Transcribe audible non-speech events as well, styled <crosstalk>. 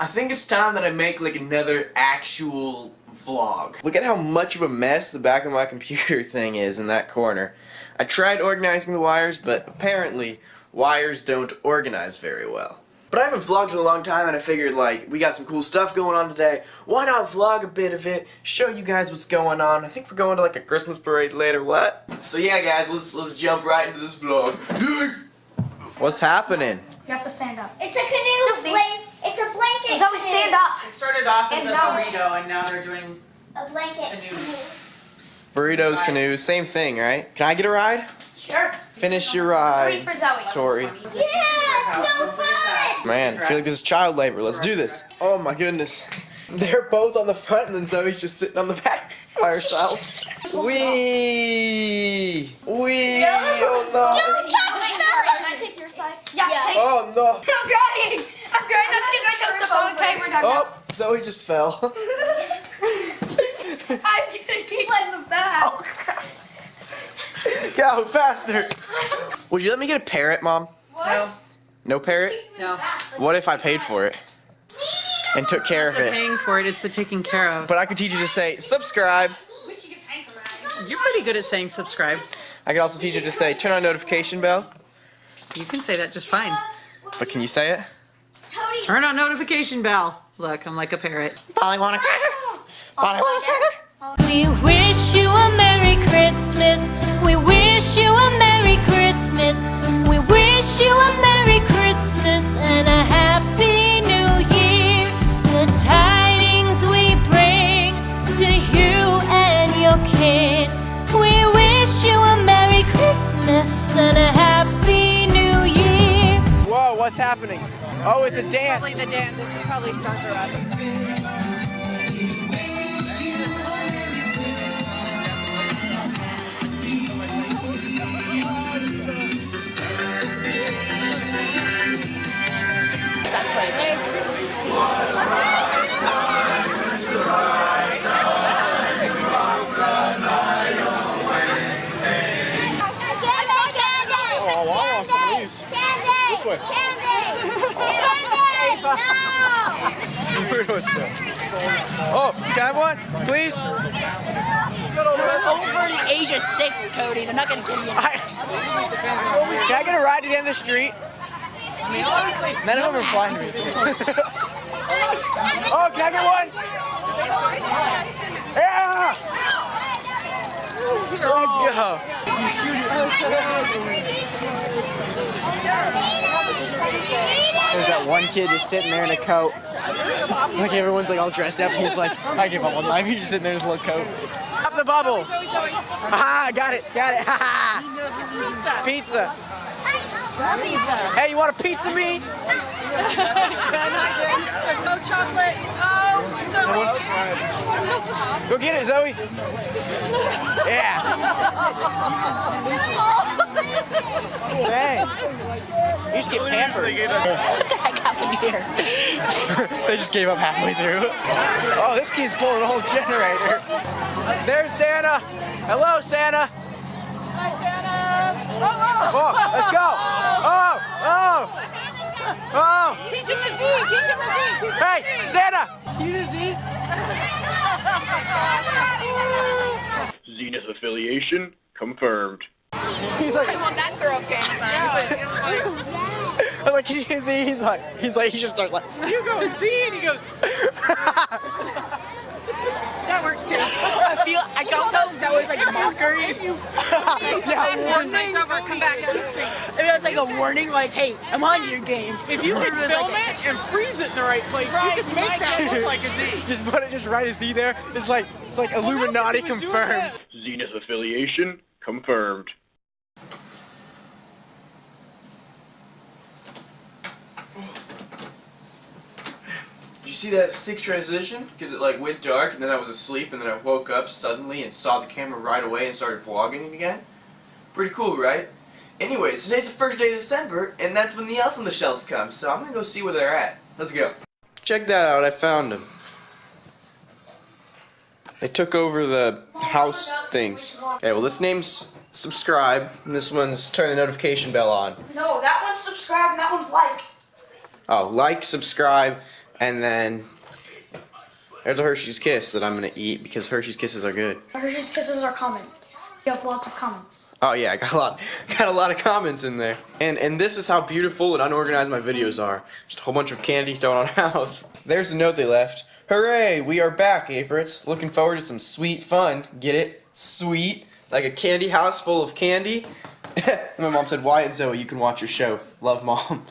I think it's time that I make like another actual vlog. Look at how much of a mess the back of my <laughs> computer thing is in that corner. I tried organizing the wires, but apparently wires don't organize very well. But I haven't vlogged in a long time and I figured like we got some cool stuff going on today. Why not vlog a bit of it, show you guys what's going on. I think we're going to like a Christmas parade later, what? So yeah guys, let's let's jump right into this vlog. What's happening? You have to stand up. It's a canoe blanket. It's a. So we stand up. It started off as And a now- burrito, and now they're doing A blanket. canoes. Burritos, Rides. canoes, same thing, right? Can I get a ride? Sure. Finish your ride. Three ride, for Zoe. Tori. Yeah, it's so fun. Man, I feel like this is child labor. Let's do this. Oh my goodness. <laughs> They're both on the front and then Zoe's just sitting on the back by <laughs> herself. Wee! Wee! Oh no! Don't touch Can. I take your side? Yeah. Yeah. Oh no! I'm crying. I'm crying not to get my toast up. Okay, we're. Oh! Zoe just fell. <laughs> <laughs> I'm gonna keep in the back. Oh, Go, faster! Would you let me get a parrot, Mom? No, No parrot? no. What if I paid for it? And took care of The it? paying for it, it's the taking care of. But I could teach you to say, subscribe. We should get paid for that. You're pretty good at saying subscribe. I could also teach you to say, turn on notification bell. You can say that just fine. But can you say it? Tony. Turn on notification bell. Look, I'm like a parrot. Polly want a cracker? Polly want oh, a cracker? We wish you a Merry Christmas. We wish you a Merry Christmas. We wish you a Merry Christmas and a Happy New Year. The tidings we bring to you and your kin. We wish you a Merry Christmas and a Happy New Year. Whoa, what's happening? Oh, it's a Probably dance. the dance. This is probably Stars R Us. This way. Candy. Candy. Oh, can I have one, please? over the age of six, Cody. They're not gonna give you. I, can I get a ride to the end of the street? None of them are flying to me. <laughs> oh, can I get one? Yeah! Let's go. There's that one kid just sitting there in a coat. Like everyone's like all dressed up. He's like, I give up on life. He's just sitting there in his little coat. Pop the bubble. Aha, got it, got it. Ha. Pizza. Hey, you want a pizza me? no chocolate. Oh, so Go get it, Zoe. Yeah. Dang. You just get pampered. What the heck happened here? <laughs> they just gave up halfway through. Oh, this kid's pulling a whole generator. There's Santa. Hello, Santa. Hi, Santa. Oh, Oh, let's go. Oh, oh, oh. Teach him the Z. Teach him the Z. Teach him Hey, Santa. Zenith affiliation confirmed. He's like, I'm on that girl gang sign. <laughs> I'm like, can you see? He's like, he's like, he just starts like. You go Z, and he goes. <laughs> That works too. I feel. I don't tell if that was like a mockery. <laughs> yeah, One night's over, come back down the street. It was like a warning, like, "Hey, I'm on your game." If you could film it and freeze it in the right place, you could make that look like a Z. just put it, just write a Z there. It's like, it's like Illuminati He was doing confirmed. that. Zenith affiliation confirmed. See that sick transition? Because it like went dark and then I was asleep and then I woke up suddenly and saw the camera right away and started vlogging again. Pretty cool, right? Anyways, today's the first day of December and that's when the elf on the shelves come, so I'm gonna go see where they're at. Let's go. Check that out, I found them. They took over the house things. Okay, well this name's subscribe and this one's turn the notification bell on. No, that one's subscribe and that one's like. Oh, like, subscribe, And then there's a Hershey's Kiss that I'm gonna eat because Hershey's Kisses are good. Hershey's Kisses are comments. You have lots of comments. Oh yeah, I got a lot, <laughs> got a lot of comments in there. And and this is how beautiful and unorganized my videos are. Just a whole bunch of candy thrown on a <laughs> house. There's the note they left. Hooray, we are back, favorites. Looking forward to some sweet fun. Get it? Sweet. Like a candy house full of candy. <laughs> my mom said, Wyatt and Zoe, you can watch your show. Love, mom.